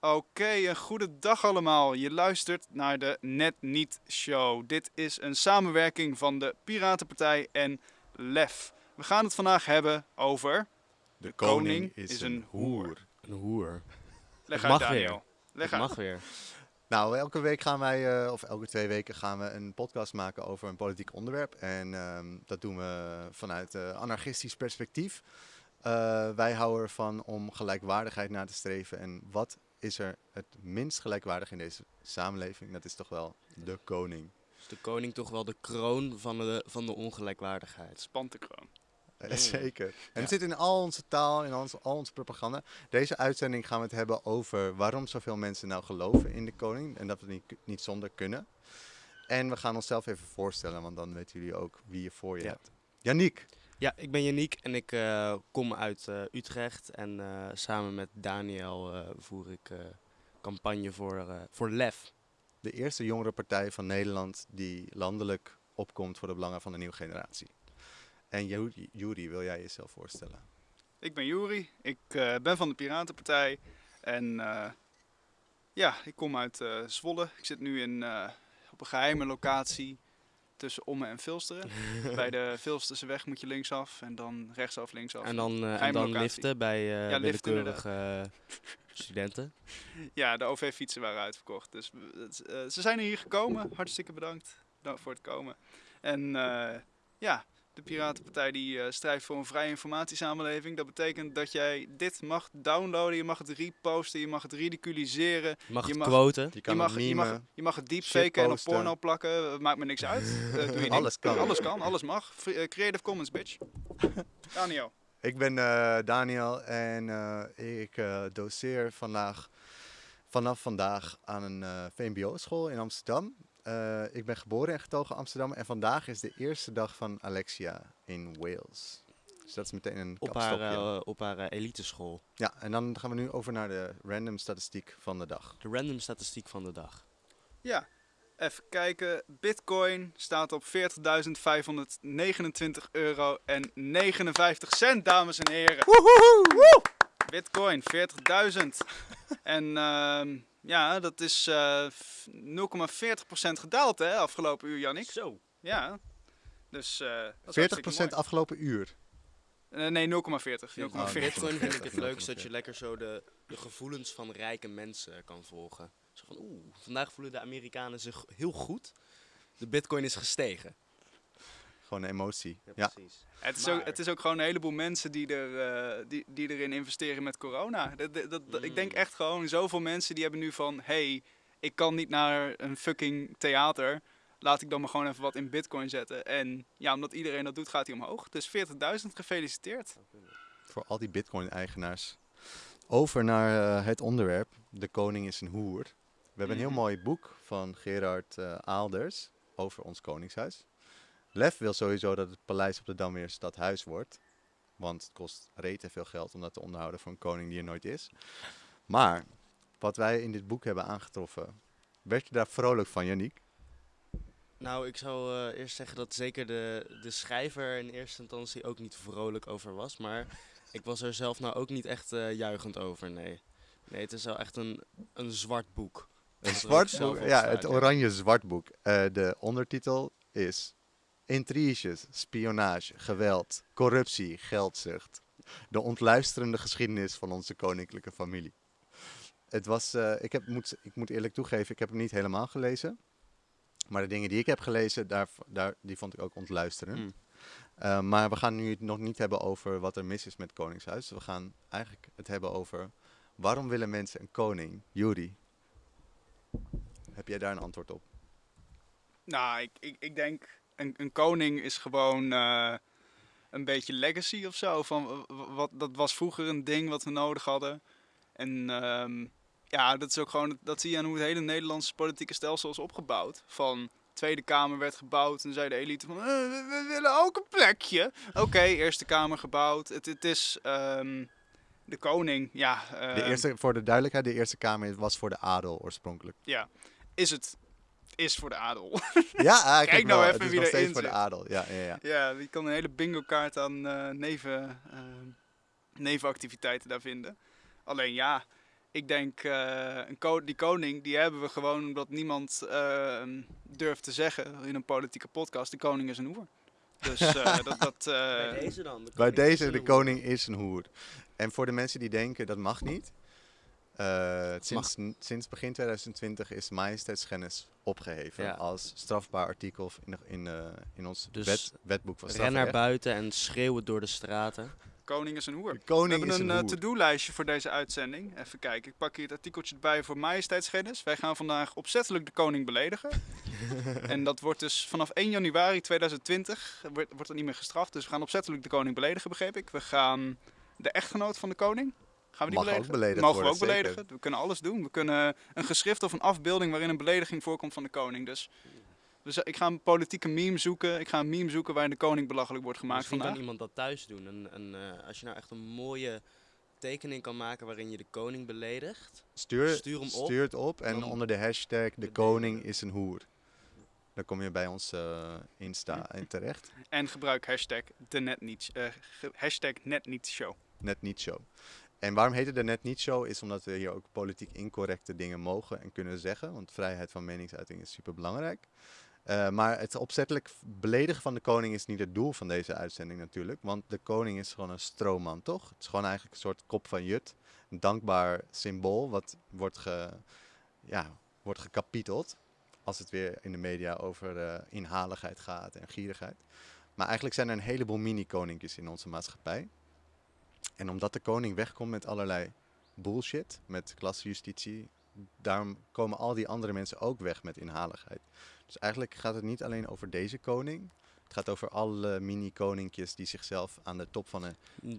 Oké, een goede dag allemaal. Je luistert naar de Net Niet Show. Dit is een samenwerking van de Piratenpartij en LEF. We gaan het vandaag hebben over... De koning is een hoer. Een hoer. Leg Het uit, mag Daniel. weer. Leg uit. mag weer. Nou, elke week gaan wij, eh, of elke twee weken gaan we een podcast maken over een politiek onderwerp. En ehm, dat doen we vanuit eh, anarchistisch perspectief. Eh, wij houden ervan om gelijkwaardigheid na te streven. En wat is er het minst gelijkwaardig in deze samenleving? Dat is toch wel de koning. Is de koning toch wel de kroon van de, van de ongelijkwaardigheid? Spant de kroon. Eh, Mm. Zeker. En Ja. het zit in al onze taal, in al onze, al onze propaganda. Deze uitzending gaan we het hebben over waarom zoveel mensen nou geloven in de koning. En dat we niet, niet zonder kunnen. En we gaan onszelf even voorstellen, want dan weten jullie ook wie je voor je Ja. hebt. Yannick, Ja, ik ben Yannick en ik eh, kom uit eh, Utrecht. En eh, samen met Daniel eh, voer ik eh, campagne voor, eh, voor LEF. de eerste jongere partij van Nederland die landelijk opkomt voor de belangen van de nieuwe generatie. En Ju- Juri, wil jij jezelf voorstellen? Ik ben Juri. Ik eh, ben van de Piratenpartij. En eh, ja, ik kom uit eh, Zwolle. Ik zit nu in, eh, op een geheime locatie tussen Ommen en Vilsteren. Bij de Vilsterse weg moet je linksaf en dan rechtsaf linksaf. En dan, eh, en dan liften bij eh Ja, willekeurige eh, studenten. Ja, de OV-fietsen waren uitverkocht. Dus ze zijn hier gekomen. Hartstikke bedankt Dank voor het komen. En ja, de Piratenpartij die eh, strijdt voor een vrije informatiesamenleving. Dat betekent dat jij dit mag downloaden, je mag het reposten, je mag het ridiculiseren. Je mag Je mag- quoten. Je mag, het je, mag, je mag het deepfaken en op porno plakken. eh, Maakt me niks uit. Eh, doe je. Alles kan. Alles kan, alles mag. Free- Creative Commons, bitch. Daniel. Ik ben eh, Daniel en eh, ik eh, doseer vandaag, vanaf vandaag aan een eh, VMBO-school in Amsterdam. Eh, ik ben geboren en getogen Amsterdam en vandaag is de eerste dag van Alexia in Wales. Dus dat is meteen een Op haar, eh, op haar eh, eliteschool. Ja, en dan gaan we nu over naar de random statistiek van de dag. De random statistiek van de dag. Ja, even kijken. Bitcoin staat op 40.529 euro en 59 cent, dames en heren. Woe! Bitcoin, 40.000. en ehm, ja, dat is eh, f- 0,40% gedaald hè, afgelopen uur, Jannik. Zo. Ja, dus... eh dat is 40% hartstikke mooi. afgelopen uur. Eh, nee, 0,40. 0,40. Oh, Bitcoin vind ik het 40, leukst dat je 40. lekker zo de, de gevoelens van rijke mensen kan volgen. Zo van, oeh, vandaag voelen de Amerikanen zich heel goed. De bitcoin is gestegen. Gewoon een emotie. Ja, precies. Het is, Maar- ook, het is ook gewoon een heleboel mensen die, er, eh, die, die erin investeren met corona. Dat, dat, dat- Ik denk Mm. echt gewoon, zoveel mensen die hebben nu van... hey, ik kan niet naar een fucking theater. Laat ik dan maar gewoon even wat in bitcoin zetten. En ja, omdat iedereen dat doet, gaat hij omhoog. Dus 40.000, gefeliciteerd. voor al die bitcoin-eigenaars. Over naar eh, het onderwerp. De koning is een hoer. We hebben een heel Mhm. mooi boek van Gerard eh, Aalders over ons koningshuis. Lef wil sowieso dat het paleis op de Dam weer stadhuis wordt. Want het kost rete veel geld om dat te onderhouden voor een koning die er nooit is. Maar wat wij in dit boek hebben aangetroffen, werd je daar vrolijk van, Yannick? Nou, ik zou eh, eerst zeggen dat zeker de, de schrijver in eerste instantie ook niet vrolijk over was. Maar ik was er zelf nou ook niet echt eh, juichend over, nee. Nee, het is wel echt een, een zwart boek. Een zwart boek, ja, het oranje zwartboek. Eh de ondertitel is Intriges, spionage, geweld, corruptie, geldzucht. De ontluisterende geschiedenis van onze koninklijke familie. Het was, eh, ik, heb, moet, ik moet eerlijk toegeven, ik heb hem niet helemaal gelezen. Maar de dingen die ik heb gelezen, daar, daar, die vond ik ook ontluisterend. Mm. Eh, maar we gaan nu het nog niet hebben over wat er mis is met Koningshuis. We gaan eigenlijk het hebben over waarom willen mensen een koning? Juri, heb jij daar een antwoord op? Nou, ik, ik, ik denk, een, een koning is gewoon eh, een beetje legacy of zo. Van, wat, dat was vroeger een ding wat we nodig hadden. En ehm, ja, dat is ook gewoon, dat zie je aan hoe het hele Nederlandse politieke stelsel is opgebouwd. Van Tweede Kamer werd gebouwd en zei de elite van, eh, we, we willen ook een plekje. Oké, Eerste Kamer gebouwd. Het, het is ehm, de koning, ja. De ehm, eerste, voor de duidelijkheid, de Eerste Kamer was voor de adel oorspronkelijk. Ja, is het, is voor de adel. Ja, eigenlijk Kijk nou wel. even het is wie nog erin steeds voor de adel. Ja, ja, ja. Ja, je kan een hele bingo kaart aan eh, neven, eh, nevenactiviteiten daar vinden. Alleen ja, ik denk, eh, een ko- die koning, die hebben we gewoon omdat niemand durft te zeggen in een politieke podcast, de koning is een hoer. Dus eh, dat, dat eh, Bij deze dan. de Bij is deze, de koning is een hoer. En voor de mensen die denken dat mag niet. Eh, sinds, sinds begin 2020 is majesteitsschennis opgeheven Ja. als strafbaar artikel in, in, eh, in ons Dus wet, wetboek van Ren strafrecht. naar buiten en schreeuw het door de straten. koning is een hoer. De We koning hebben is een een eh, to-do-lijstje voor deze uitzending. Even kijken, ik pak hier het artikeltje erbij voor majesteitsschennis. Wij gaan vandaag opzettelijk de koning beledigen. en dat wordt dus vanaf 1 januari 2020, wordt, wordt er niet meer gestraft. Dus we gaan opzettelijk de koning beledigen, begreep ik. We gaan de echtgenoot van de koning, gaan we die Mag ook beledigd Mogen we ook zeker. beledigen. We kunnen alles doen. We kunnen een geschrift of een afbeelding waarin een belediging voorkomt van de koning. Dus, dus ik ga een politieke meme zoeken. Ik ga een meme zoeken waarin de koning belachelijk wordt gemaakt Misschien vandaag. kan iemand dat thuis doen. Een, een, eh, als je nou echt een mooie tekening kan maken waarin je de koning beledigt. Stuur, Stuur hem op. stuur het op en onder de hashtag de koning is een hoer. Dan kom je bij ons eh, Insta in terecht. En gebruik hashtag, de net niet, eh, hashtag net niet show. Net niet show. En waarom heet het net niet show? Is omdat we hier ook politiek incorrecte dingen mogen en kunnen zeggen. Want vrijheid van meningsuiting is super belangrijk. maar het opzettelijk beledigen van de koning is niet het doel van deze uitzending natuurlijk. Want de koning is gewoon een stroomman, toch? Het is gewoon eigenlijk een soort kop van jut. Een dankbaar symbool wat wordt, ge, ja, wordt gekapiteld. Als het weer in de media over eh, inhaligheid gaat en gierigheid. Maar eigenlijk zijn er een heleboel mini-koninkjes in onze maatschappij. En omdat de koning wegkomt met allerlei bullshit, met klassejustitie, daarom komen al die andere mensen ook weg met inhaligheid. Dus eigenlijk gaat het niet alleen over deze koning. Het gaat over alle mini-koninkjes die zichzelf aan de top van een...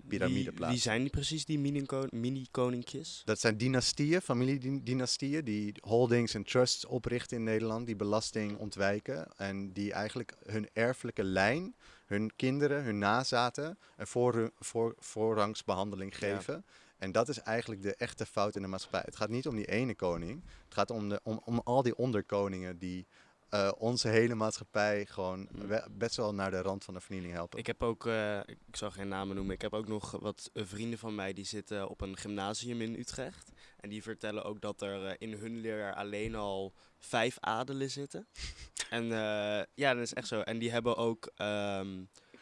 Piramide Wie, wie plaatsen. zijn die precies, die mini-ko- mini-koninkjes? Dat zijn dynastieën, familiedynastieën, die holdings en trusts oprichten in Nederland, die belasting ontwijken en die eigenlijk hun erfelijke lijn, hun kinderen, hun nazaten, een voor, voor, voorrangsbehandeling Ja. geven. En dat is eigenlijk de echte fout in de maatschappij. Het gaat niet om die ene koning, het gaat om, de, om, om al die onderkoningen die eh, onze hele maatschappij gewoon we- best wel naar de rand van de vernieling helpen. Ik heb ook, eh, ik zal geen namen noemen, ik heb ook nog wat vrienden van mij die zitten op een gymnasium in Utrecht. En die vertellen ook dat er eh, in hun leer alleen al vijf adelen zitten. en eh, ja, dat is echt zo. En die hebben ook, ehm,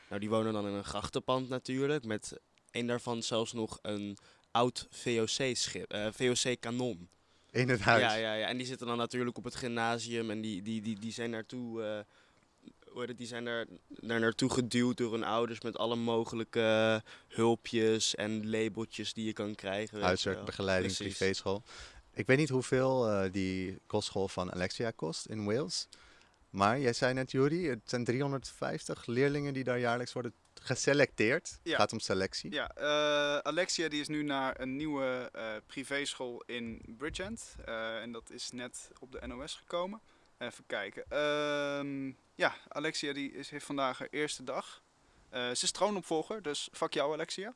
nou die wonen dan in een grachtenpand natuurlijk, met een daarvan zelfs nog een oud VOC-schip, eh, VOC-kanon. in het huis. Ja, ja, ja. En die zitten dan natuurlijk op het gymnasium en die, die, die, die zijn naartoe, die zijn daar, daar naartoe geduwd door hun ouders met alle mogelijke hulpjes en labeltjes die je kan krijgen. Precies. privéschool. Ik weet niet hoeveel eh, die kostschool van Alexia kost in Wales. Maar jij zei net, Jury, het zijn 350 leerlingen die daar jaarlijks worden geselecteerd. Het Ja. gaat om selectie. Ja, eh, Alexia die is nu naar een nieuwe eh privéschool in Bridgend. Eh, en dat is net op de NOS gekomen. Even kijken. Ehm, ja, Alexia die is, heeft vandaag haar eerste dag. Eh, ze is troonopvolger, dus fuck jou Alexia.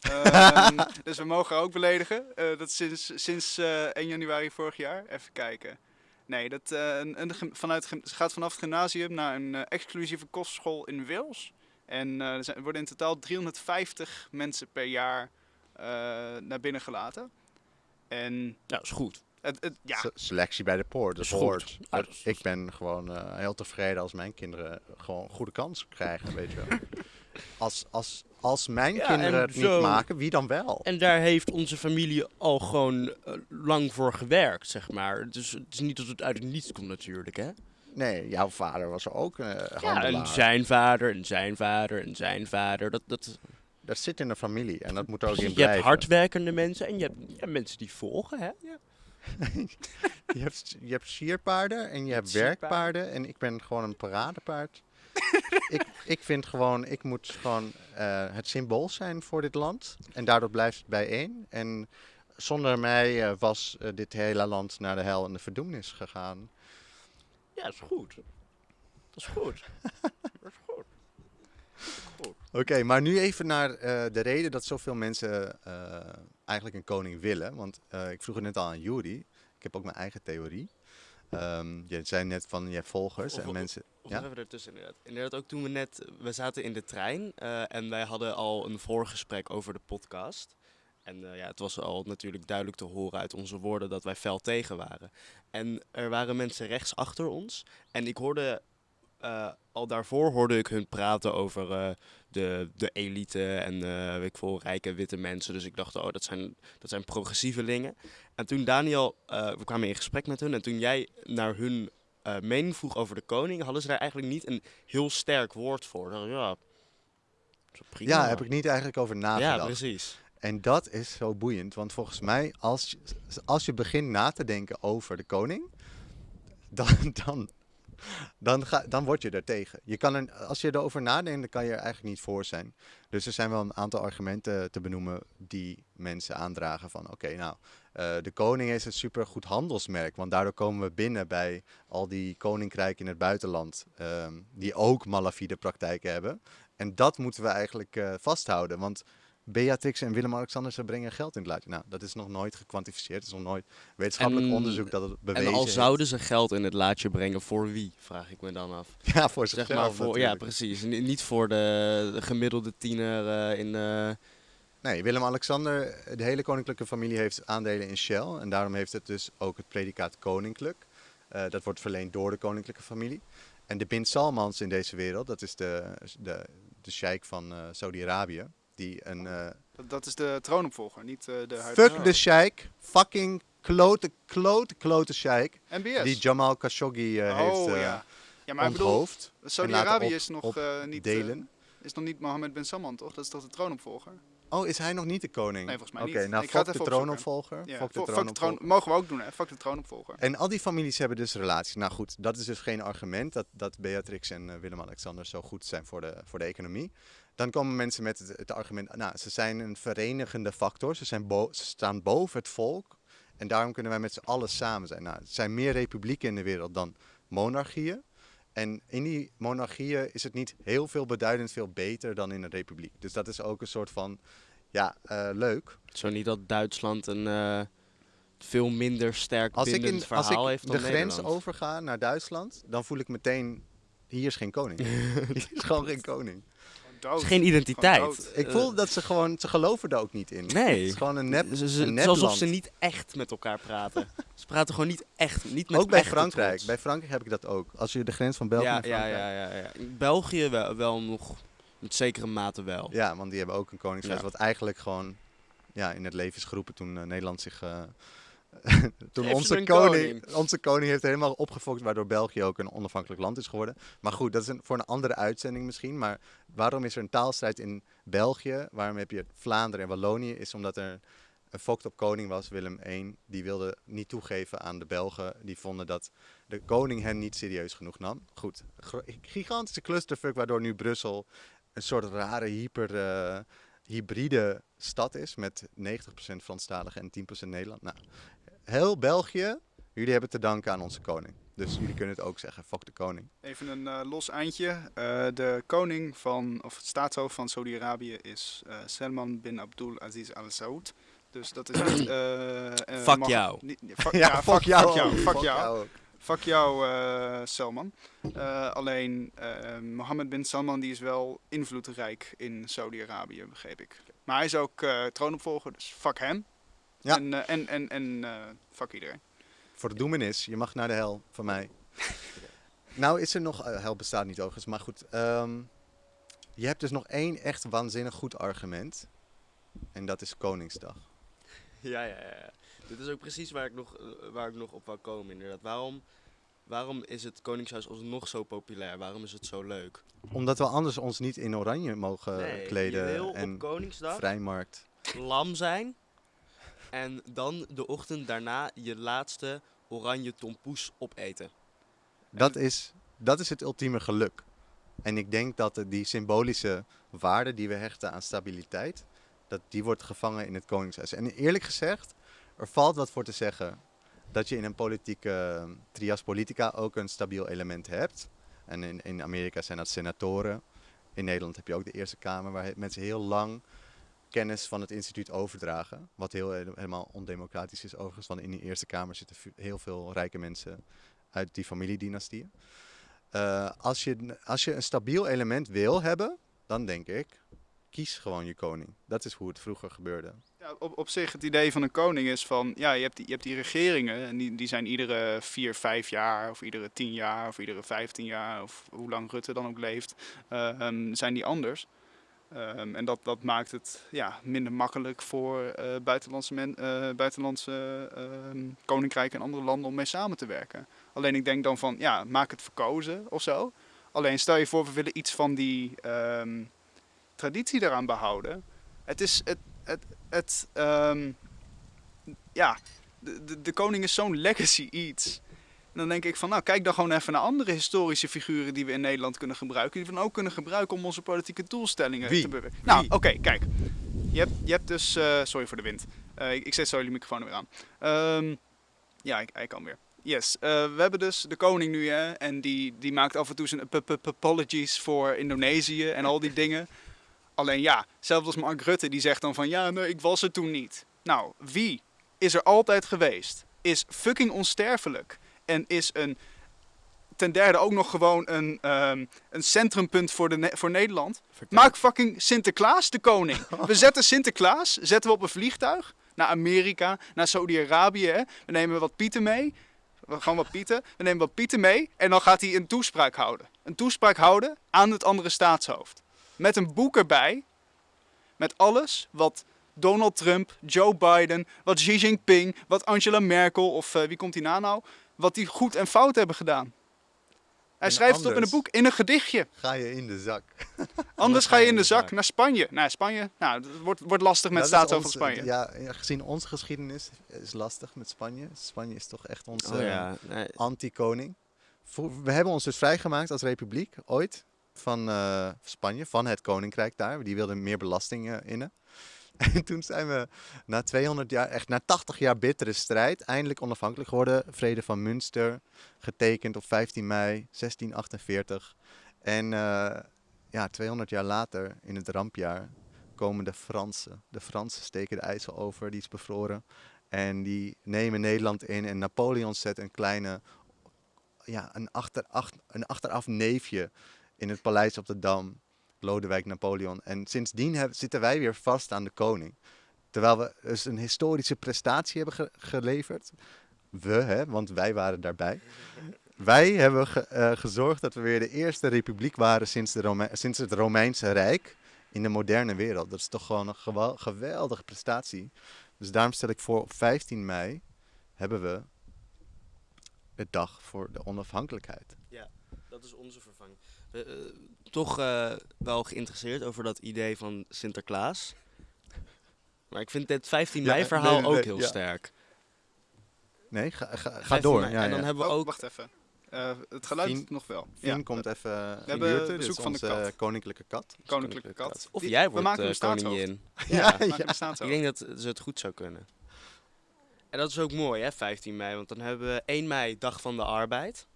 Ehm, dus we mogen haar ook beledigen. Eh, dat sinds, sinds eh, 1 januari vorig jaar. Even kijken. Nee, dat, eh, een, vanuit, ze gaat vanaf het gymnasium naar een eh, exclusieve kostschool in Wales. En eh, er, zijn, er worden in totaal 350 mensen per jaar eh, naar binnen gelaten. En Ja, is goed. Het, het, ja, Se- selectie bij de poort, dat goed. hoort. Ja, Ik ben gewoon eh, heel tevreden als mijn kinderen gewoon goede kans krijgen, weet je wel. Als, als, als mijn Ja, kinderen en het niet maken, wie dan wel? En daar heeft onze familie al gewoon eh, lang voor gewerkt, zeg maar. Dus het is niet dat het uit het niets komt natuurlijk, hè? Nee, jouw vader was ook eh Ja, en zijn vader, en zijn vader, en zijn vader. Dat, dat, Dat zit in de familie en dat moet er ook in je hebt blijven. hardwerkende mensen en je hebt, je hebt mensen die volgen, hè? Ja. Je hebt, je hebt sierpaarden en je hebt werkpaarden en ik ben gewoon een paradepaard. ik, ik vind gewoon, ik moet gewoon eh, het symbool zijn voor dit land en daardoor blijft het bijeen. En zonder mij eh, was eh, dit hele land naar de hel en de verdoemenis gegaan. Ja, dat is goed. Dat is goed. dat is goed. Goed. Oké, maar nu even naar de reden dat zoveel mensen eigenlijk een koning willen. Want eh, ik vroeg het net al aan Juri, ik heb ook mijn eigen theorie. Ehm, je zei net van je hebt volgers Of- en of- mensen... Of Ja? even ertussen inderdaad. Inderdaad, ook toen we net, we zaten in de trein eh, en wij hadden al een voorgesprek over de podcast. En eh, ja, het was al natuurlijk duidelijk te horen uit onze woorden dat wij fel tegen waren. En er waren mensen rechts achter ons. En ik hoorde, eh, al daarvoor hoorde ik hun praten over eh, de, de elite en eh, weet ik veel, rijke witte mensen. Dus ik dacht, oh, dat zijn, dat zijn progressievelingen. En toen Daniel, we kwamen in gesprek met hun. En toen jij naar hun mening vroeg over de koning, hadden ze daar eigenlijk niet een heel sterk woord voor. Dan, ja, prima. Ja, heb ik niet eigenlijk over nagedacht. Ja, precies. En dat is zo boeiend, want volgens mij, als je, als je begint na te denken over de koning, dan, dan, dan, ga, dan word je er tegen. Je kan er, als je erover nadenkt, dan kan je er eigenlijk niet voor zijn. Dus er zijn wel een aantal argumenten te benoemen die mensen aandragen van, oké, nou, eh, de koning is een supergoed handelsmerk, want daardoor komen we binnen bij al die koninkrijken in het buitenland, ehm, die ook malafide praktijken hebben. En dat moeten we eigenlijk eh, vasthouden, want Beatrix en Willem-Alexander ze brengen geld in het laadje. Nou, dat is nog nooit gekwantificeerd. Het is nog nooit wetenschappelijk En- onderzoek dat het bewezen En al heeft. zouden ze geld in het laadje brengen, voor wie, vraag ik me dan af. Ja, voor Zeg zichzelf maar voor, ja, precies. Ni- Niet voor de, de gemiddelde tiener eh, in... eh, Nee, Willem-Alexander, de hele koninklijke familie heeft aandelen in Shell. En daarom heeft het dus ook het predicaat koninklijk. Eh, dat wordt verleend door de koninklijke familie. En de bin Salmans in deze wereld, dat is de, de, de sheik van Saudi-Arabië. Die een... eh, Dat, dat is de troonopvolger, niet eh, de huidige. fuck de sheik, fucking klote, klote, klote sheik. MBS. Die Jamal Khashoggi eh, oh heeft ja. Ja, maar onthoofd. Saudi-Arabië is nog niet, delen. is nog niet Mohammed bin Salman, toch? Dat is toch de troonopvolger? Oh, is hij nog niet de koning? Nee, volgens mij Oké, niet. nou Ik ga het fuck de troonopvolger. Ja, fuck de troonopvolger. troon, mogen we ook doen, hè? Fuck de troonopvolger. En al die families hebben dus relaties. Nou goed, dat is dus geen argument dat, dat Beatrix en Willem-Alexander zo goed zijn voor de, voor de economie. Dan komen mensen met het, het argument, nou, ze zijn een verenigende factor. Ze, zijn bo- ze staan boven het volk. En daarom kunnen wij met z'n allen samen zijn. Nou, er zijn meer republieken in de wereld dan monarchieën. En in die monarchieën is het niet heel veel beduidend veel beter dan in een republiek. Dus dat is ook een soort van, ja, eh, leuk. zo niet dat Duitsland een eh, veel minder sterk Als ik, in, als verhaal ik heeft dan de grens overga naar Duitsland, dan voel ik meteen, hier is geen koning. hier is gewoon geen koning. Dood. Het is geen identiteit. Ik voel dat ze gewoon, ze geloven er ook niet in. Nee. Het is gewoon een nep, Ze- ze- een het is alsof ze niet echt met elkaar praten. ze praten gewoon niet echt. Niet met Ook bij Frankrijk. trots. Bij Frankrijk heb ik dat ook. Als je de grens van België ja, naar ja, Frankrijk... ja, ja, ja. In België wel, wel nog met zekere mate wel. Ja, want die hebben ook een koningshuis Ja. wat eigenlijk gewoon ja, in het leven is geroepen toen eh, Nederland zich... eh, toen onze koning, koning. onze koning heeft helemaal opgefokt, waardoor België ook een onafhankelijk land is geworden. Maar goed, dat is een, voor een andere uitzending misschien. Maar waarom is er een taalstrijd in België? Waarom heb je Vlaanderen en Wallonië? Is omdat er een fokt op koning was, Willem I. Die wilde niet toegeven aan de Belgen. Die vonden dat de koning hen niet serieus genoeg nam. Goed, gigantische clusterfuck, waardoor nu Brussel een soort rare hyper, eh, hybride stad is. Met 90% Franstalig en 10% Nederland. Nou, heel België, jullie hebben te danken aan onze koning. Dus jullie kunnen het ook zeggen, fuck de koning. Even een eh, los eindje. Eh, de koning van, of het staatshoofd van Saudi-Arabië is eh, Salman bin Abdul Aziz Al Saud. Dus dat is niet. eh, eh, Fuck jou. niet- fuck, Ja, fuck, jou. Fuck jou. Fuck jou. ook. Fuck jou, eh, Salman. Eh, alleen eh, Mohammed bin Salman die is wel invloedrijk in Saudi-Arabië, begreep ik. Maar hij is ook eh, troonopvolger, dus fuck hem. Ja. En, eh, en, en, en eh, fuck iedereen. Voor de doemenis, je mag naar de hel, van mij. nou is er nog, eh, hel bestaat niet overigens, maar goed. ehm, je hebt dus nog één echt waanzinnig goed argument. En dat is Koningsdag. Ja, ja, ja. Dit is ook precies waar ik nog, waar ik nog op wou komen, inderdaad. Waarom, waarom is het Koningshuis alsnog zo populair? Waarom is het zo leuk? Omdat we anders ons niet in oranje mogen Nee, je kleden. wil en op Koningsdag vrijmarkt. lam zijn en dan de ochtend daarna je laatste oranje tompoes opeten. Dat is, dat is het ultieme geluk. En ik denk dat de- die symbolische waarde die we hechten aan stabiliteit, dat die wordt gevangen in het Koningshuis. En eerlijk gezegd, er valt wat voor te zeggen dat je in een politieke eh, trias politica ook een stabiel element hebt. En in, in Amerika zijn dat senatoren. In Nederland heb je ook de Eerste Kamer, waar mensen heel lang kennis van het instituut overdragen. Wat heel, helemaal ondemocratisch is overigens, want in die Eerste Kamer zitten heel veel rijke mensen uit die familiedynastieën. Eh, als, je, als je een stabiel element wil hebben, dan denk ik kies gewoon je koning. Dat is hoe het vroeger gebeurde. Ja, op, op zich, het idee van een koning is van, ja, je hebt die, je hebt die regeringen en die, die zijn iedere vier, vijf jaar of iedere tien jaar of iedere vijftien jaar of hoe lang Rutte dan ook leeft, eh, ehm, zijn die anders. Ehm, en dat, dat maakt het ja, minder makkelijk voor eh, buitenlandse, men, eh, buitenlandse ehm, koninkrijken en andere landen om mee samen te werken. Alleen ik denk dan van, ja, maak het verkozen of zo. Alleen stel je voor, we willen iets van die ehm, traditie daaraan behouden. Het is, het, het, het ja, de, de, de koning is zo'n legacy iets. Dan denk ik van, nou kijk dan gewoon even naar andere historische figuren die we in Nederland kunnen gebruiken. Die we dan ook kunnen gebruiken om onze politieke doelstellingen Wie? te bewerken. Nou, oké, kijk. Je hebt, je hebt dus, eh, sorry voor de wind. Eh, ik, ik zet zo jullie microfoon er weer aan. Ehm, ja, ik, hij kan weer. Yes, eh, we hebben dus de koning nu hè, en die, die maakt af en toe zijn ap- ap- apologies voor Indonesië en al die dingen. Alleen ja, zelfs als Mark Rutte die zegt dan van ja, nee, ik was er toen niet. Nou, wie is er altijd geweest? Is fucking onsterfelijk en is een ten derde ook nog gewoon een, ehm, een centrumpunt voor, de, Ne- voor Nederland. Vertel. Maak fucking Sinterklaas de koning. We zetten Sinterklaas, zetten we op een vliegtuig naar Amerika, naar Saudi-Arabië. We nemen wat pieten mee. We gaan wat pieten. We nemen wat pieten mee en dan gaat hij een toespraak houden. Een toespraak houden aan het andere staatshoofd. Met een boek erbij. Met alles wat Donald Trump, Joe Biden, wat Xi Jinping, wat Angela Merkel of eh, wie komt hierna nou, wat die goed en fout hebben gedaan. Hij En schrijft het op in een boek, in een gedichtje. Ga je in de zak. Anders ga je in de zak naar Spanje. Nou, Spanje, nou, het wordt, wordt lastig met staatshoofd van ons- Spanje. Ja, gezien onze geschiedenis is lastig met Spanje. Spanje is toch echt onze Oh ja, nee, anti-koning. We hebben ons dus vrijgemaakt als republiek ooit van eh, Spanje, van het koninkrijk daar. Die wilden meer belasting eh, innen. En toen zijn we na 200 jaar, echt na 80 jaar bittere strijd, eindelijk onafhankelijk geworden. Vrede van Münster, getekend op 15 mei 1648. En eh, ja, 200 jaar later, in het rampjaar, komen de Fransen. De Fransen steken de IJssel over, die is bevroren. En die nemen Nederland in. En Napoleon zet een kleine, ja, een, achteraf, een achteraf neefje in het paleis op de Dam. Lodewijk Napoleon. En sindsdien zitten wij weer vast aan de koning. Terwijl we dus een historische prestatie hebben ge- geleverd. We, hè, want wij waren daarbij. Wij hebben eh, gezorgd dat we weer de eerste republiek waren sinds, de sinds het Romeinse Rijk in de moderne wereld. Dat is toch gewoon een geweldige prestatie. Dus daarom stel ik voor, op 15 mei hebben we de dag voor de onafhankelijkheid. dat is onze vervanging. Eh, toch eh, wel geïnteresseerd over dat idee van Sinterklaas. Maar ik vind dit 15 Ja, mei verhaal nee, nee, ook heel ja. sterk. Nee, ga, ga, ga 15 door. Ja, en dan ja. hebben we Oh, ook... wacht even. Eh, het geluid Fien- nog wel. Fien Ja, komt even de hebben bezoek is van de onze kat. koninklijke kat. Koninklijke kat. Of Die- jij we wordt maken eh, koningin. Ja, Ja, we ja. maken een staatshoofd. Ik denk dat ze het goed zou kunnen. En dat is ook mooi, hè, 15 mei. Want dan hebben we 1 mei, Dag van de Arbeid.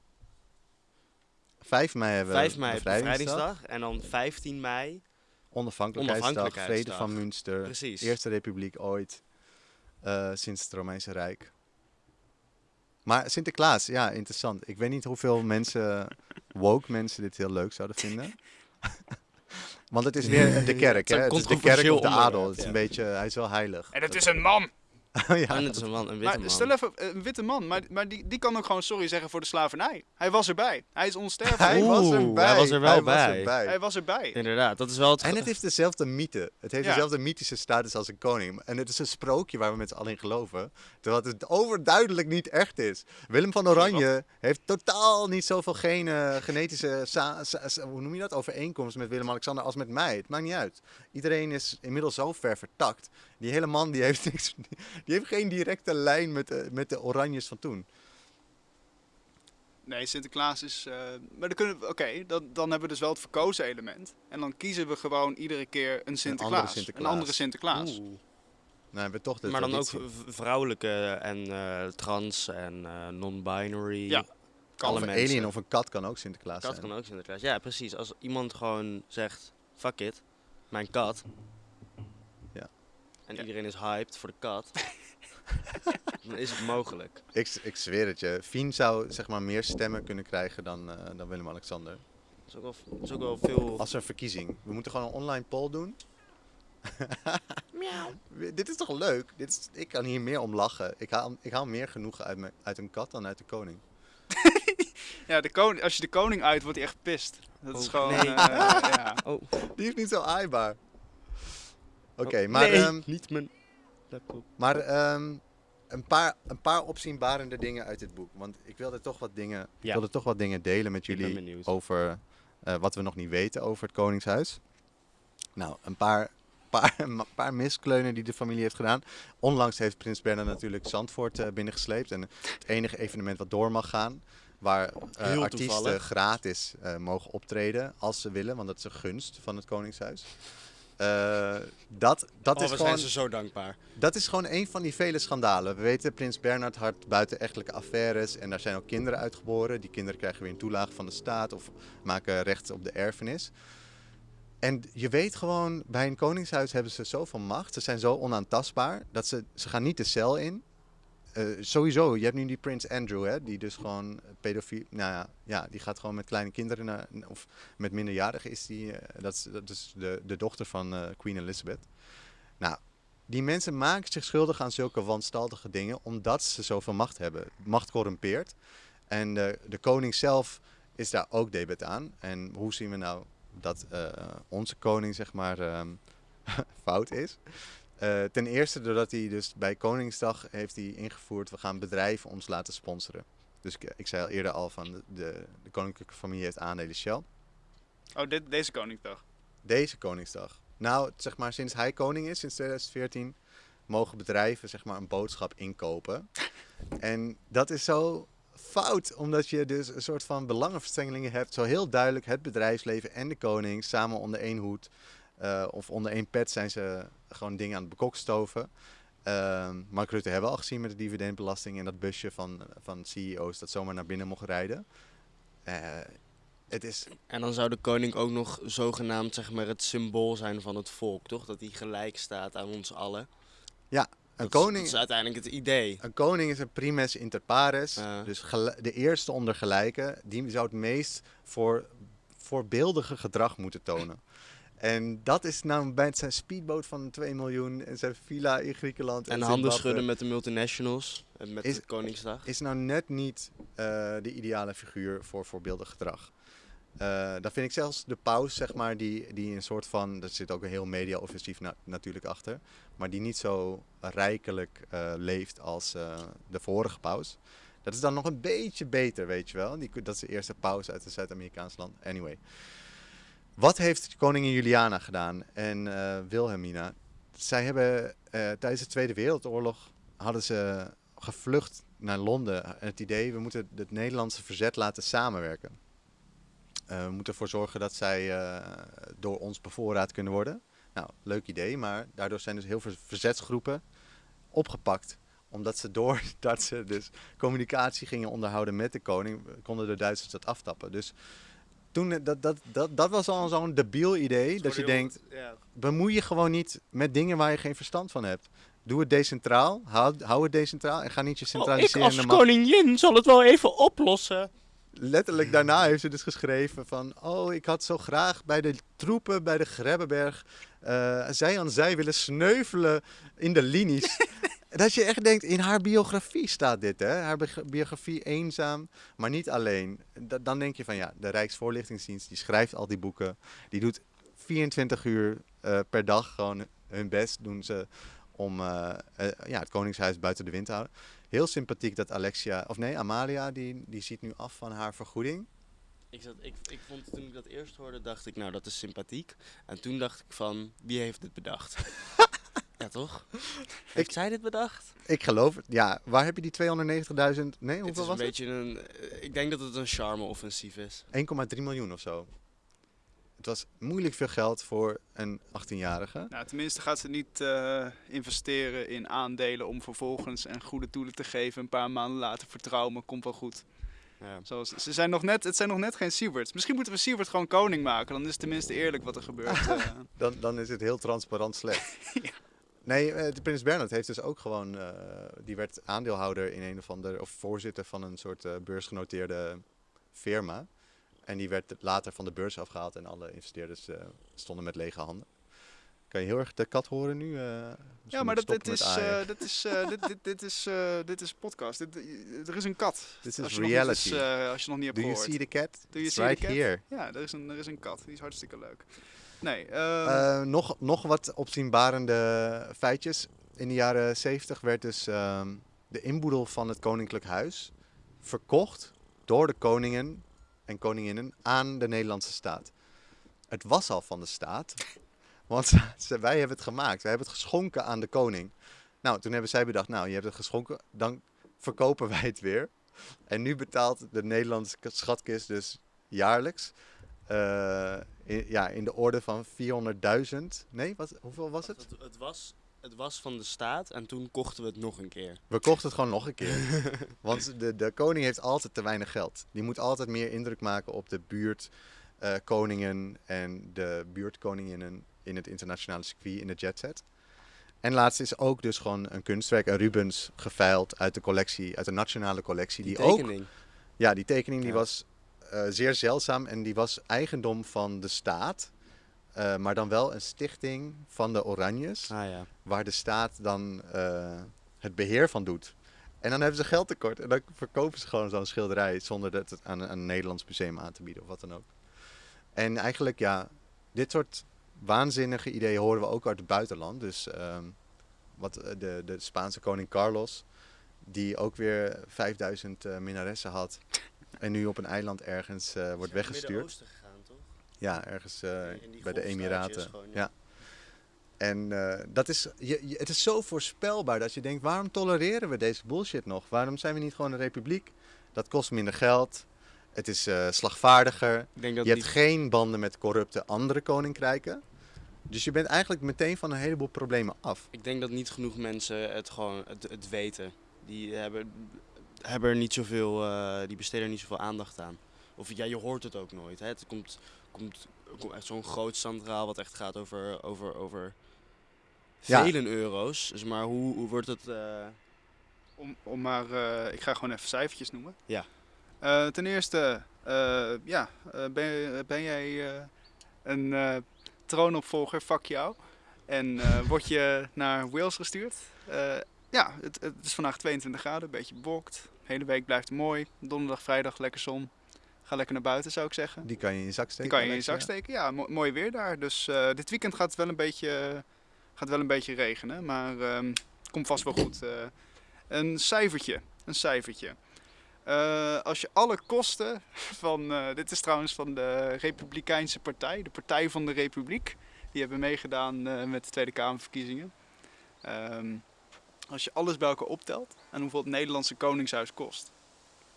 5 mei hebben we 5 mei, bevrijdingsdag. Bevrijdingsdag. En dan 15 mei, Onafhankelijkheidsdag, Vrede van Münster. precies. Eerste republiek ooit eh, sinds het Romeinse Rijk. Maar Sinterklaas, ja, interessant. Ik weet niet hoeveel mensen, woke mensen, dit heel leuk zouden vinden. Want het is weer de kerk, hè? Het is de kerk of de adel. Het is een beetje, hij is wel heilig. En het is een man! ja, en het is een man, een witte Maar man. stel even, een witte man, maar, maar die, die kan ook gewoon sorry zeggen voor de slavernij. Hij was erbij. Hij is onsterfelijk. Hij was erbij. hij was er wel Hij was bij. erbij. Hij was erbij. Inderdaad, dat is wel het... En het heeft dezelfde mythe. Het heeft Ja. dezelfde mythische status als een koning. En het is een sprookje waar we met z'n allen in geloven. Terwijl het overduidelijk niet echt is. Willem van Oranje heeft totaal niet zoveel gene, genetische sa- sa- sa- hoe noem je dat? overeenkomst met Willem-Alexander als met mij. Het maakt niet uit. Iedereen is inmiddels zo ver vertakt. Die hele man die heeft, niks, die heeft geen directe lijn met de, met de Oranjes van toen. Nee, Sinterklaas is. eh, maar dan kunnen we. Oké, dan, dan hebben we dus wel het verkozen element. En dan kiezen we gewoon iedere keer een Sinterklaas. Een Sinterklaas. andere Sinterklaas. Oeh. Nou hebben we toch de Maar dan ook vrouwelijke en eh, trans en eh, non-binary. Ja, alle Of een mensen. alien of een kat kan ook Sinterklaas kat zijn. kan ook Sinterklaas. Ja, precies. Als iemand gewoon zegt, fuck it, mijn kat. En Ja. iedereen is hyped voor de kat. dan is het mogelijk. Ik, ik zweer het je. Fien zou zeg maar meer stemmen kunnen krijgen dan, eh, dan Willem-Alexander. Dat is ook wel, dat is ook wel veel... Als er een verkiezing. We moeten gewoon een online poll doen. Dit is toch leuk? Dit is, ik kan hier meer om lachen. Ik haal, ik haal meer genoegen uit, mijn, uit een kat dan uit de koning. Ja, de koning, als je de koning uit, wordt hij echt pist. Dat is Oh, gewoon... nee. eh, ja. Oh, Die is niet zo aaibaar. Oké, oh, maar, nee, ehm, niet mijn laptop. maar ehm, een, paar, een paar opzienbarende dingen uit dit boek. Want ik wilde toch wat dingen, ik Ja. wilde toch wat dingen delen met Ik jullie over eh, wat we nog niet weten over het Koningshuis. Nou, een paar, paar, een paar miskleunen die de familie heeft gedaan. Onlangs heeft Prins Bernhard natuurlijk Zandvoort eh, binnengesleept. En het enige evenement wat door mag gaan. Waar eh, artiesten gratis mogen optreden als ze willen. Want dat is een gunst van het Koningshuis. Eh, dat dat, oh, is we gewoon, zijn ze zo dankbaar. dat is gewoon een van die vele schandalen. We weten, Prins Bernhard had buitenechtelijke affaires. En daar zijn ook kinderen uitgeboren. Die kinderen krijgen weer een toelage van de staat. Of maken recht op de erfenis. En je weet gewoon, bij een koningshuis hebben ze zoveel macht. Ze zijn zo onaantastbaar. Dat ze, ze gaan niet de cel in. Eh, sowieso, je hebt nu die prins Andrew, hè, die dus gewoon pedofiel... Nou ja, ja, die gaat gewoon met kleine kinderen, of met minderjarigen is die... eh, dat, is, de, de dochter van eh, Queen Elizabeth. Nou, die mensen maken zich schuldig aan zulke wanstaltige dingen, omdat ze zoveel macht hebben. Macht corrumpeert. En de, de koning zelf is daar ook debet aan. En hoe zien we nou dat eh, onze koning, zeg maar, ehm, fout is? Eh, ten eerste doordat hij dus bij Koningsdag heeft hij ingevoerd, we gaan bedrijven ons laten sponsoren. Dus ik, ik zei al eerder al van de, de, de koninklijke familie heeft aandelen Shell. Oh, dit, deze Koningsdag. Deze Koningsdag. Nou, zeg maar sinds hij koning is, sinds 2014, mogen bedrijven zeg maar een boodschap inkopen. en dat is zo fout, omdat je dus een soort van belangenverstrengelingen hebt. Zo heel duidelijk het bedrijfsleven en de koning samen onder één hoed. Eh, of onder één pet zijn ze gewoon dingen aan het bekokstoven. Ehm Mark Rutte hebben we al gezien met de dividendbelasting en dat busje van, van CEO's dat zomaar naar binnen mocht rijden. Eh, het is En dan zou de koning ook nog zogenaamd zeg maar, het symbool zijn van het volk, toch? Dat hij gelijk staat aan ons allen. een Dat is- koning. Dat is uiteindelijk het idee. Een koning is een primus inter pares. Ja. Dus de eerste onder gelijken. Die zou het meest voor, voorbeeldige gedrag moeten tonen. En dat is nou bij zijn speedboot van 2 miljoen en zijn villa in Griekenland. En handen schudden met de multinationals. En met Is- de Koningsdag. Is nou net niet eh, de ideale figuur voor voorbeeldig gedrag. Eh dan vind ik zelfs de paus, zeg maar, die, die een soort van. Er zit ook een heel media-offensief na- natuurlijk achter. Maar die niet zo rijkelijk eh, leeft als de vorige paus. Dat is dan nog een beetje beter, weet je wel. Die, dat is de eerste paus uit een Zuid-Amerikaans land. Anyway. Wat heeft koningin Juliana gedaan en eh, Wilhelmina? Zij hebben eh, tijdens de Tweede Wereldoorlog hadden ze gevlucht naar Londen. En het idee, we moeten het Nederlandse verzet laten samenwerken. Eh, we moeten ervoor zorgen dat zij eh, door ons bevoorraad kunnen worden. Nou, leuk idee, maar daardoor zijn dus heel veel verzetsgroepen opgepakt. Omdat ze doordat ze dus communicatie gingen onderhouden met de koning, konden de Duitsers dat aftappen. Dus toen, eh, dat, dat, dat, dat was al zo'n debiel idee, dat je denkt, Ja. bemoei je gewoon niet met dingen waar je geen verstand van hebt. Doe het decentraal, hou, hou het decentraal en ga niet je Oh, ik centraliserende als koningin zal het wel even oplossen. letterlijk daarna heeft ze dus geschreven van... Oh, ik had zo graag bij de troepen bij de Grebbeberg... eh, zij aan zij willen sneuvelen in de linies. dat je echt denkt, in haar biografie staat dit, hè? Haar bi- biografie eenzaam, maar niet alleen. Da- dan denk je van ja, de Rijksvoorlichtingsdienst, die schrijft al die boeken. Die doet 24 uur eh, per dag gewoon hun best doen ze om eh, eh, ja, het Koningshuis buiten de wind te houden. Heel sympathiek dat Alexia, of nee, Amalia, die, die ziet nu af van haar vergoeding. Ik, zat, ik, ik vond toen ik dat eerst hoorde, dacht ik, nou dat is sympathiek. En toen dacht ik van, wie heeft dit bedacht? ja toch? Heeft zij dit bedacht? Ik geloof het. Ja, waar heb je die 290.000? Nee, het hoeveel is een was het? beetje een, eh, ik denk dat het een charme-offensief is. 1,3 miljoen of zo. Het was moeilijk veel geld voor een 18-jarige. Nou, tenminste gaat ze niet eh, investeren in aandelen om vervolgens en goede doelen te geven. Een paar maanden later vertrouwen, komt wel goed. Ja. Zoals, ze zijn nog net, het zijn nog net geen Sieverts. Misschien moeten we Sievert gewoon koning maken. Dan is het tenminste eerlijk wat er gebeurt. eh. Dan, dan is het heel transparant slecht. Nee, eh, de Prins Bernhard heeft dus ook gewoon... eh, die werd aandeelhouder in een of ander... of voorzitter van een soort eh, beursgenoteerde firma. En die werd later van de beurs afgehaald en alle investeerders stonden met lege handen. Kan je heel erg de kat horen nu? Ja, maar dat, dit, is, dit, is, dit, dit, dit, is, dit is podcast. Dit, er is een kat. Dit is reality. eens, als je nog niet hebt Do you gehoord. see the cat? Do you It's see the right cat? here. Ja, er is, een, er is een kat. Die is hartstikke leuk. Nee, eh, Eh, nog, nog wat opzienbarende feitjes. In de jaren 70 werd dus ehm, de inboedel van het koninklijk huis verkocht door de koningen en koninginnen aan de Nederlandse staat. Het was al van de staat, want ze- wij hebben het gemaakt. Wij hebben het geschonken aan de koning. Nou, toen hebben zij bedacht, nou, je hebt het geschonken, dan verkopen wij het weer. En nu betaalt de Nederlandse schatkist dus jaarlijks in, ja, in de orde van 400.000. Nee, wat, hoeveel was het? Het, het, was, het was van de staat en toen kochten we het nog een keer. We kochten het gewoon nog een keer. Want de, de koning heeft altijd te weinig geld. Die moet altijd meer indruk maken op de buurt eh, koningen en de buurtkoninginnen in het internationale circuit in de jetset. En laatst is ook dus gewoon een kunstwerk, een Rubens, geveild uit de collectie, uit de nationale collectie. Die, Die, ook, tekening. ja, die tekening die was eh, zeer zeldzaam en die was eigendom van de staat. eh, maar dan wel een stichting van de Oranjes Ah ja. waar de staat dan eh, het beheer van doet. En dan hebben ze geld tekort en dan verkopen ze gewoon zo'n schilderij zonder dat het aan, aan een Nederlands museum aan te bieden of wat dan ook. En eigenlijk ja, dit soort waanzinnige ideeën horen we ook uit het buitenland. Dus ehm, wat de, de Spaanse koning Carlos, die ook weer 5000 eh, minnaressen had en nu op een eiland ergens eh, wordt weggestuurd. Gegaan, toch? Ja, ergens eh, bij de Emiraten. gewoon, ja. ja. En eh, dat is, je, je- het is zo voorspelbaar dat je denkt, waarom tolereren we deze bullshit nog? Waarom zijn we niet gewoon een republiek? Dat kost minder geld. Het is eh, slagvaardiger. Ik denk dat Je hebt geen banden met corrupte andere koninkrijken. Dus je bent eigenlijk meteen van een heleboel problemen af. Ik denk dat niet genoeg mensen het gewoon het, het weten. Die hebben, hebben er niet zoveel, eh, die besteden er niet zoveel aandacht aan. Of ja, je hoort het ook nooit. Hè. Het komt, komt, komt echt zo'n groot standraal wat echt gaat over, over, over Ja. vele euro's. Dus maar hoe, hoe wordt het... eh, om, om maar, eh, ik ga gewoon even cijfertjes noemen. Ja. Eh, ten eerste, eh, ja, ben, ben jij eh, een eh, troonopvolger, fuck jou. En eh, word je naar Wales gestuurd. Eh, ja, het, het is vandaag 22 graden, een beetje bewolkt. De hele week blijft het mooi. Donderdag, vrijdag, lekker zon. Ga lekker naar buiten, zou ik zeggen. Die kan je in je zak steken. Die kan je in je zak steken. Ja, mo- mooi weer daar. Dus eh, dit weekend gaat het wel een beetje, gaat wel een beetje regenen. Maar ehm komt vast wel goed. eh. een cijfertje. Een cijfertje. Eh, als je alle kosten van... dit is trouwens van de Republikeinse Partij. De Partij van de Republiek. Die hebben meegedaan met de Tweede Kamerverkiezingen. Ehm, als je alles bij elkaar optelt en hoeveel het Nederlandse Koningshuis kost.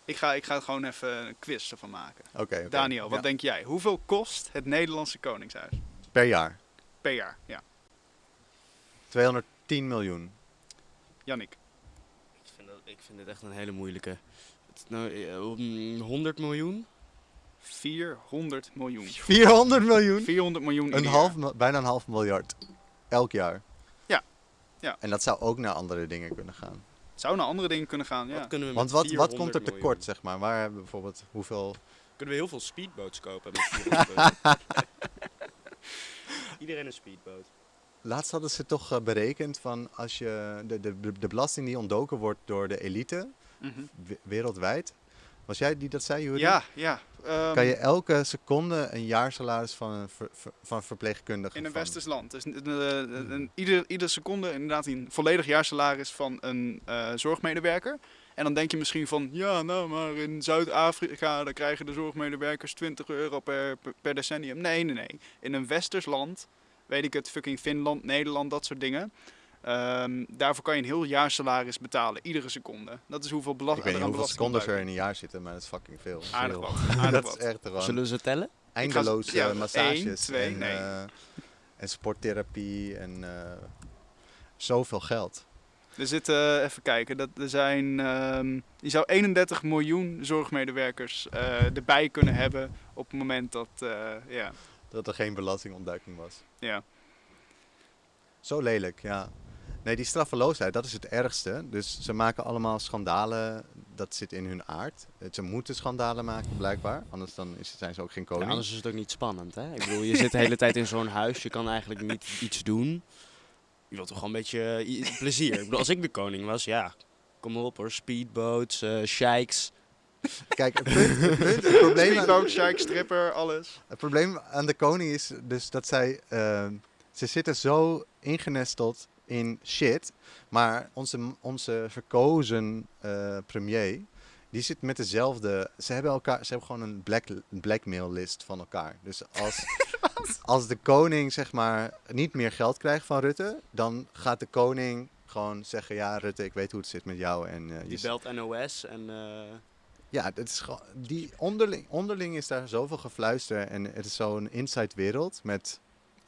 Ik ga, ik ga er gewoon even een quiz ervan maken. Oké, oké. Daniel, wat Ja. denk jij? Hoeveel kost het Nederlandse Koningshuis Per jaar. per jaar? Ja, 210 miljoen. Jannik. ik, vind dat, ik vind dit echt een hele moeilijke. Het, nou, eh, mm, 100 miljoen? 400 miljoen. 400 miljoen? 400 miljoen Een half, bijna een half miljard. Elk jaar. Ja. En dat zou ook naar andere dingen kunnen gaan. Zou naar andere dingen kunnen gaan, ja. Wat kunnen we Want wat, wat 400 komt er miljoen? tekort, zeg maar? Waar hebben we bijvoorbeeld hoeveel... Kunnen we heel veel speedboats kopen met 400 miljoen? Iedereen een speedboot. Laatst hadden ze toch eh, berekend van als je de, de, de belasting die ontdoken wordt door de elite Mhm. we- wereldwijd. Was jij die dat zei, Juri? Ja, ja. ehm, Kan je elke seconde een jaarsalaris van een ver- ver- van verpleegkundige in een van- westers land. Dus een, een, een- ieder, iedere seconde inderdaad een volledig jaarsalaris van een eh, zorgmedewerker. En dan denk je misschien van, ja, nou, maar in Zuid-Afrika dan krijgen de zorgmedewerkers 20 euro per, per, per decennium. Nee, nee, nee. In een westers land, weet ik het, fucking Finland, Nederland, dat soort dingen. Ehm, daarvoor kan je een heel jaarsalaris betalen, iedere seconde. Dat is hoeveel Ik belasting weet niet hoeveel secondes er in een jaar zitten, maar dat is fucking veel. Aardig wat, aardig dat wat. is echt gewoon Zullen we ze tellen? eindeloze ja, massages. één, twee, en, nee. eh, en sporttherapie en eh, zoveel geld. Er zitten, even kijken, dat er zijn, ehm, je zou 31 miljoen zorgmedewerkers eh, erbij kunnen hebben op het moment dat, eh, ja, Dat er geen belastingontduiking was. ja. Zo lelijk, ja. Nee, die straffeloosheid, dat is het ergste. Dus ze maken allemaal schandalen, dat zit in hun aard. Ze moeten schandalen maken, blijkbaar. Anders dan is, zijn ze ook geen Ja, koning. anders is het ook niet spannend, hè? Ik bedoel, je zit de hele tijd in zo'n huis, je kan eigenlijk niet iets doen. Je wilt toch gewoon een beetje eh, plezier. Ik bedoel, als ik de koning was, ja, kom maar op hoor. Speedboats, eh sheiks. Kijk, het, punt, het, punt, het, probleem Speedboat, Shike, stripper, alles. het probleem aan de koning is dus dat zij... ehm, ze zitten zo ingenesteld in shit. Maar onze, onze verkozen eh, premier... Die zit met dezelfde. Ze hebben elkaar. Ze hebben gewoon een black, blackmail list van elkaar. Dus als, als de koning zeg maar niet meer geld krijgt van Rutte, dan gaat de koning gewoon zeggen: Ja, Rutte, ik weet hoe het zit met jou. En eh, je Die belt NOS en... eh, ja, dat is gewoon, die onderling, onderling is daar zoveel gefluister en het is zo'n inside wereld met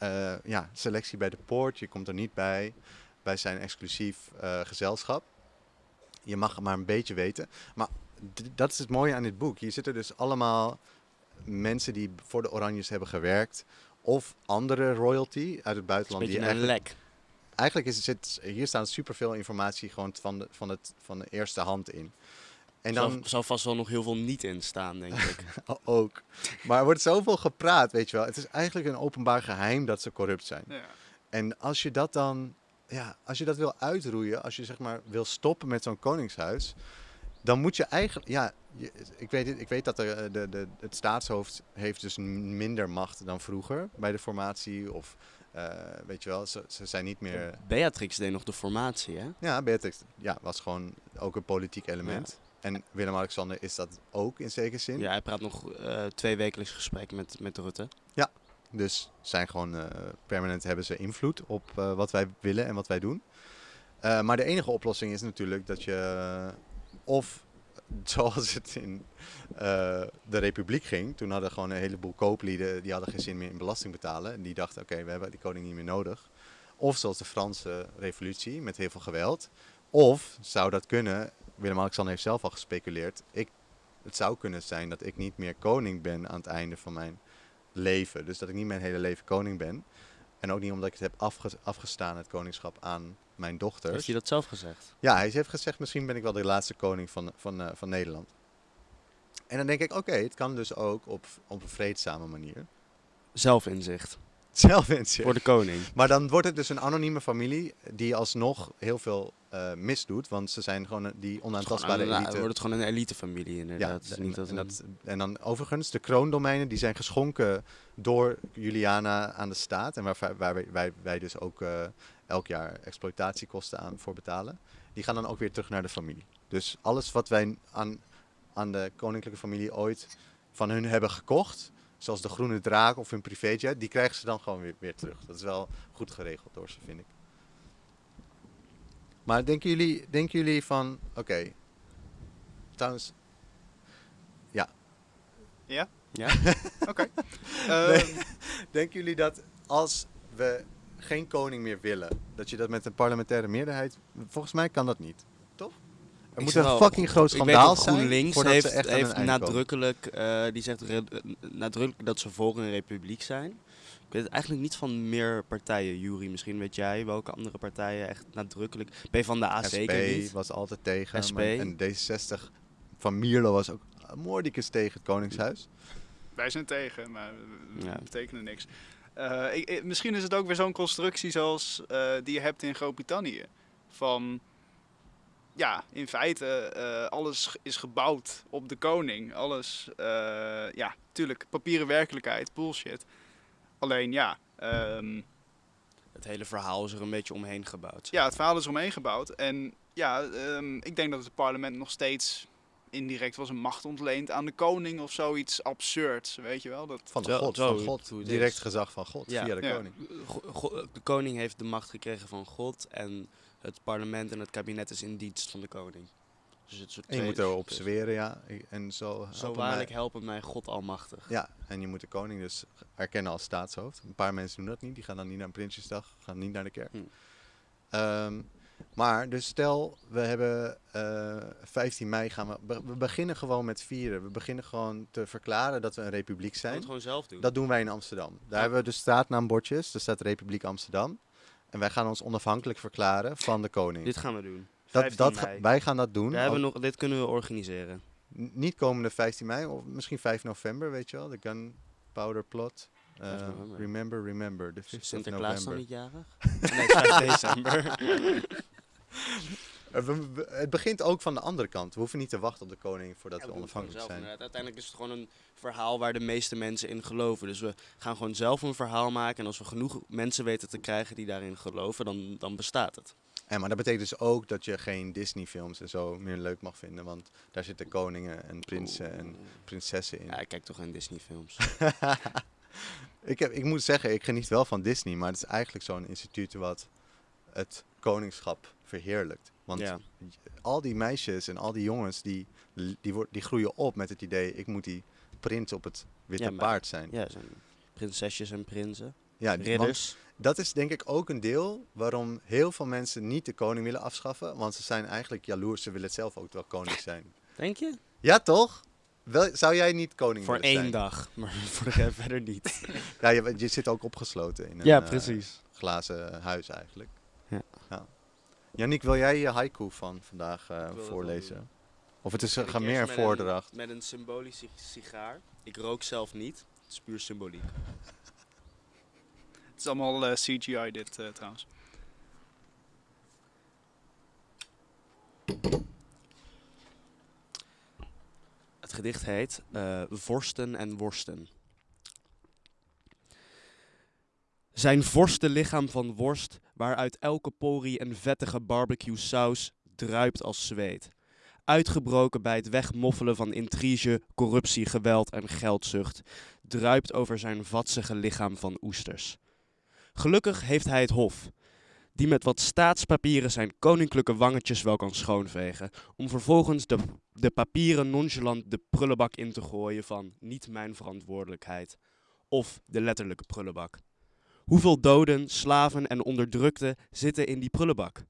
eh, ja, selectie bij de poort. Je komt er niet bij, bij zijn exclusief eh, gezelschap. Je mag maar een beetje weten. Maar dat is het mooie aan dit boek. Hier zitten dus allemaal mensen die voor de Oranjes hebben gewerkt. Of andere royalty uit het een buitenland. Die beetje een eigenlijk, lek. eigenlijk is het, zit, hier staat superveel informatie gewoon van de, van, het, van de eerste hand in. En dan, zal, zal vast wel nog heel veel niet in staan, denk ik. Ook. Maar er wordt zoveel gepraat, weet je wel. Het is eigenlijk een openbaar geheim dat ze corrupt zijn. Ja. En als je dat dan, ja, als je dat wil uitroeien, als je zeg maar wil stoppen met zo'n koningshuis, dan moet je eigenlijk, ja, je- ik, weet, ik weet dat de, de, de, het staatshoofd heeft dus minder macht dan vroeger bij de formatie. Of, eh, weet je wel, ze, ze zijn niet meer... Beatrix deed nog de formatie, hè? Ja, Beatrix ja, was gewoon ook een politiek element. En Willem-Alexander is dat ook in zekere zin. Ja, hij praat nog eh twee wekelijks gesprek met, met Rutte. Dus zijn gewoon eh, permanent hebben ze invloed op eh, wat wij willen en wat wij doen. Maar de enige oplossing is natuurlijk dat je of zoals het in de Republiek ging, toen hadden gewoon een heleboel kooplieden die hadden geen zin meer in belasting betalen en die dachten oké, we hebben die koning niet meer nodig. Of zoals de Franse revolutie met heel veel geweld. Of zou dat kunnen, Willem-Alexander heeft zelf al gespeculeerd, ik, het zou kunnen zijn dat ik niet meer koning ben aan het einde van mijn leven. Dus dat ik niet mijn hele leven koning ben. En ook niet omdat ik het heb afge- afgestaan, het koningschap, aan mijn dochters. Heeft hij dat zelf gezegd? Ja, hij heeft gezegd, misschien ben ik wel de laatste koning van, van, eh, van Nederland. En dan denk ik, oké, het kan dus ook op, op een vreedzame manier. Zelfinzicht. Voor de koning. Maar dan wordt het dus een anonieme familie die alsnog heel veel eh, misdoet. Want ze zijn gewoon een- die onaantastbare elite. wordt het gewoon een elitefamilie Ja, inderdaad. En, niet dat en, een- dat, en dan overigens, de kroondomeinen die zijn geschonken door Juliana aan de staat. En waar, waar wij, wij, wij dus ook eh, elk jaar exploitatiekosten aan voor betalen. Die gaan dan ook weer terug naar de familie. Dus alles wat wij aan, aan de koninklijke familie ooit van hun hebben gekocht. Zoals de groene draak of hun privéjet. Die krijgen ze dan gewoon weer, weer terug. Dat is wel goed geregeld door ze, vind ik. Maar denken jullie, denken jullie van... Oké. Trouwens, Ja? Ja? Oké. Nee. Ehm, Denken jullie dat als we geen koning meer willen, dat je dat met een parlementaire meerderheid. Volgens mij kan dat niet? Er moet een fucking groot schandaal dat zijn. GroenLinks heeft, ze echt heeft nadrukkelijk, eh, die zegt eh, nadrukkelijk dat ze voor een republiek zijn. Ik weet het eigenlijk niet van meer partijen, Jury. Misschien weet jij welke andere partijen echt nadrukkelijk. P van de A zeker SP niet. was altijd tegen. SP. maar- en D66 van Mierlo was ook moordicus tegen het Koningshuis. wij zijn tegen, maar we Ja. betekenen niks. Eh, ik, ik- misschien is het ook weer zo'n constructie zoals eh, die je hebt in Groot-Brittannië. Van, ja, in feite, eh, alles is gebouwd op de koning. Alles, eh, ja, tuurlijk, papieren werkelijkheid, bullshit. Alleen, ja, ehm, Het hele verhaal is er een beetje omheen gebouwd. ja, het verhaal is omheen gebouwd. En ja, ehm, ik denk dat het parlement nog steeds indirect was een macht ontleent aan de koning of zoiets absurds, weet je wel? Dat, Van de God, zo van God. Direct is. gezag van God, Ja. via de Ja. koning. Go- go- de koning heeft de macht gekregen van God en het parlement en het kabinet is in dienst van de koning. Dus het soort En je moet erop zweren, ja. En zo, Zo waarlijk mij- helpen mij God almachtig. Ja, en je moet de koning dus erkennen als staatshoofd. Een paar mensen doen dat niet. Die gaan dan niet naar Prinsjesdag, gaan niet naar de kerk. Hm. Ehm, maar dus stel, we hebben eh 15 mei gaan we... be- We beginnen gewoon met vieren. We beginnen gewoon te verklaren dat we een republiek zijn. het gewoon zelf doen. Dat doen wij in Amsterdam. Daar Ja. hebben we de straatnaambordjes. Er staat Republiek Amsterdam. En wij gaan ons onafhankelijk verklaren van de koning. Dit gaan we doen. dat, 15 dat, mei. wij gaan dat doen. Daar hebben we nog, dit kunnen we organiseren. N- Niet komende 15 mei, of misschien 5 november, weet je wel. De gunpowder plot. Eh, 5 remember, remember. De 5th of Sinterklaas dan November. niet jarig? nee, het is 5 december. Eh, we- we- het begint ook van de andere kant. We hoeven niet te wachten op de koning voordat Ja, we onafhankelijk zijn. inderdaad. Uiteindelijk is het gewoon een verhaal waar de meeste mensen in geloven. Dus we gaan gewoon zelf een verhaal maken. En als we genoeg mensen weten te krijgen die daarin geloven, dan, dan bestaat het. En, maar dat betekent dus ook dat je geen Disney-films en zo meer leuk mag vinden. Want daar zitten koningen en prinsen en prinsessen in. Ja, ik kijk toch geen Disney films. ik, heb, ik moet zeggen, ik geniet wel van Disney. Maar het is eigenlijk zo'n instituut wat het koningschap verheerlijkt. Want ja. al die meisjes en al die jongens, die, die, die groeien op met het idee... ik moet die prins op het witte Ja, maar- paard zijn. ja, zijn prinsesjes en prinsen. Ja, Ridders. dat is denk ik ook een deel waarom heel veel mensen niet de koning willen afschaffen. Want ze zijn eigenlijk jaloers, ze willen het zelf ook wel koning zijn. Denk je? Ja, toch? Wel, zou jij niet koning Voor willen één zijn? dag, maar voor de rest verder niet. Ja, je, je zit ook opgesloten in een ja, eh, precies. glazen huis eigenlijk. Ja. Yannick, wil jij je haiku van vandaag eh, voorlezen? Of het is Zal een meer met voordracht? Een, met een symbolische sigaar. Ik rook zelf niet. Het is puur symboliek. Het is allemaal eh, CGI dit eh, trouwens. Het gedicht heet eh, Vorsten en Worsten. Zijn vorstenlichaam van worst, waaruit elke porie een vettige barbecue saus druipt als zweet. Uitgebroken bij het wegmoffelen van intrige, corruptie, geweld en geldzucht, druipt over zijn vatsige lichaam van oesters. Gelukkig heeft hij het hof, die met wat staatspapieren zijn koninklijke wangetjes wel kan schoonvegen, om vervolgens de de papieren nonchalant de prullenbak in te gooien van niet mijn verantwoordelijkheid. Of de letterlijke prullenbak. Hoeveel doden, slaven en onderdrukten zitten in die prullenbak?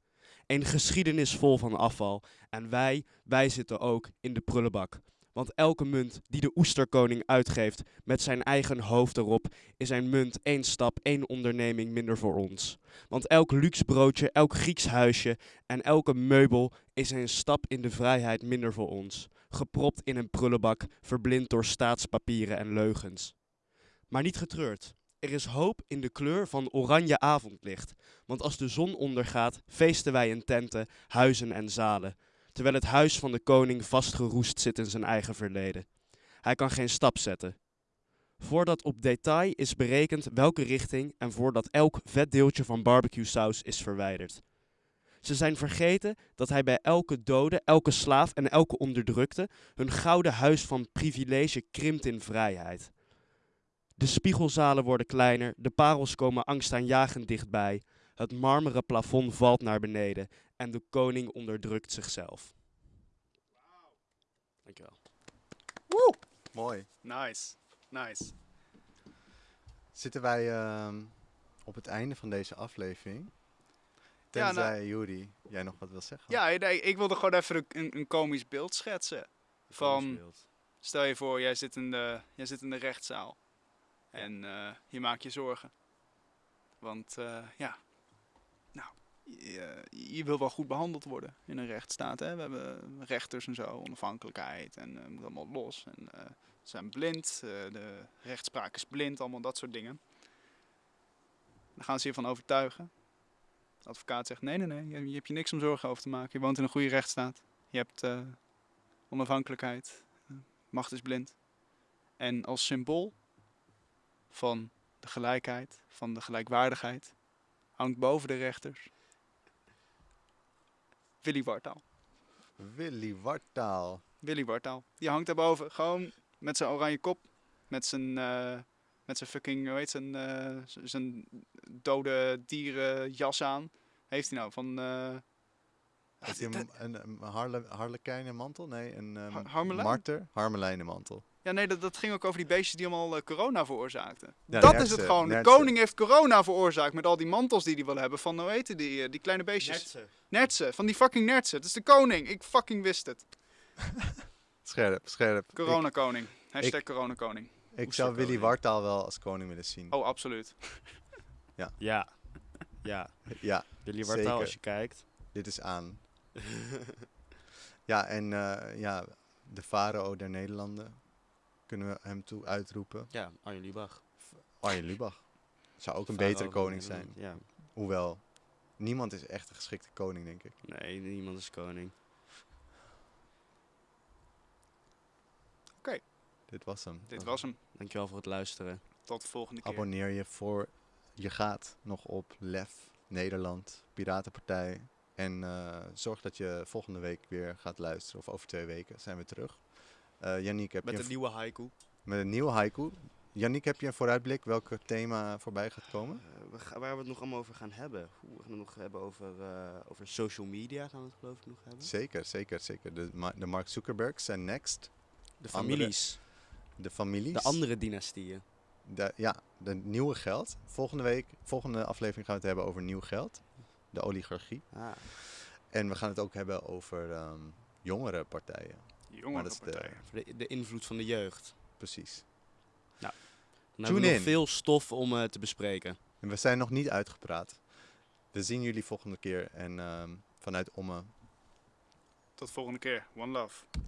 Een geschiedenis vol van afval. En wij, wij zitten ook in de prullenbak. Want elke munt die de oesterkoning uitgeeft met zijn eigen hoofd erop, is een munt één stap, één onderneming minder voor ons. Want elk luxe broodje, elk Grieks huisje en elke meubel is een stap in de vrijheid minder voor ons. Gepropt in een prullenbak, verblind door staatspapieren en leugens. Maar niet getreurd. Er is hoop in de kleur van oranje avondlicht. Want als de zon ondergaat, feesten wij in tenten, huizen en zalen. Terwijl het huis van de koning vastgeroest zit in zijn eigen verleden. Hij kan geen stap zetten. Voordat op detail is berekend welke richting en voordat elk vet deeltje van barbecue saus is verwijderd. Ze zijn vergeten dat hij bij elke dode, elke slaaf en elke onderdrukte hun gouden huis van privilege krimpt in vrijheid. De spiegelzalen worden kleiner, de parels komen angstaanjagend dichtbij, het marmeren plafond valt naar beneden en de koning onderdrukt zichzelf. Dankjewel. Mooi. Nice. Nice. Zitten wij ehm, op het einde van deze aflevering? Ja, nou- Tenzij, Juri, jij nog wat wil zeggen? Ja, nee, ik wilde gewoon even een, een, een komisch beeld schetsen. Van- Stel je voor, jij zit in de, jij zit in de rechtszaal. En eh, je maakt je zorgen. Want eh, ja, nou, je, je wil wel goed behandeld worden in een rechtsstaat. Hè? We hebben rechters en zo, onafhankelijkheid en eh moet allemaal los. En ze zijn blind, de rechtspraak is blind, allemaal dat soort dingen. Dan gaan ze je van overtuigen. De advocaat zegt, nee, nee, nee, je, je hebt je niks om zorgen over te maken. Je woont in een goede rechtsstaat. Je hebt onafhankelijkheid. Macht is blind. En als symbool van de gelijkheid, van de gelijkwaardigheid, hangt boven de rechters Willy Wartaal. Willy Wartaal. Willy Wartaal. Die hangt daarboven, gewoon met zijn oranje kop, met zijn, eh, met zijn fucking, hoe heet zijn, eh, zijn dode dieren jas aan. Heeft hij nou van... eh, Heeft hij een, een, een harle, harlekijnenmantel? Nee, een um, Har- harmelijn? marter? Harmelijnenmantel. Ja, nee, dat, dat ging ook over die beestjes die allemaal eh, corona veroorzaakten. Ja, dat is het gewoon. De koning heeft corona veroorzaakt met al die mantels die hij wil hebben. Van, hoe heet die, eh, die kleine beestjes? Nertsen, van die fucking nertsen. Het is de koning. Ik fucking wist het. Scherp, scherp. Ik- Corona koning. Hashtag corona koning. Ik, zou Willy. Wartaal wel als koning willen zien. Oh, absoluut. Ja. Ja, Ja, Willy Wartaal als je kijkt. dit is aan. ja, en eh, ja, de farao der Nederlanden kunnen we hem toe uitroepen. Ja, Arjen Lubach. Arjen Lubach. Zou ook een betere koning zijn. Nederland, Hoewel, niemand is echt een geschikte koning, denk ik. Ja, nee, niemand is koning. Dit was hem. Dit was hem. Dankjewel voor het luisteren. Tot de volgende keer. Abonneer je voor je gaat nog op Lef, Nederland, Piratenpartij. En eh, zorg dat je volgende week weer gaat luisteren. Of over twee weken zijn we terug. Eh Yannick, heb Met je een nieuwe haiku. met een nieuwe haiku. Yannick, heb je een vooruitblik welke thema voorbij gaat komen? Eh, we ga- waar we het nog allemaal over gaan hebben. Oeh, we gaan het nog hebben over, eh, over social media gaan we het geloof ik nog hebben. Zeker, zeker, zeker. De, de Mark Zuckerbergs zijn next. De andere- families. De families. De andere dynastieën. De, ja, de nieuwe geld. Volgende week, volgende aflevering gaan we het hebben over nieuw geld. De oligarchie. Ah. En we gaan het ook hebben over ehm, jongere partijen. Jongere dat is de- de, de invloed van de jeugd. Precies. Dan hebben we nog in. veel stof om eh, te bespreken. En we zijn nog niet uitgepraat. We zien jullie volgende keer. En ehm, vanuit Omme Tot volgende keer. One love.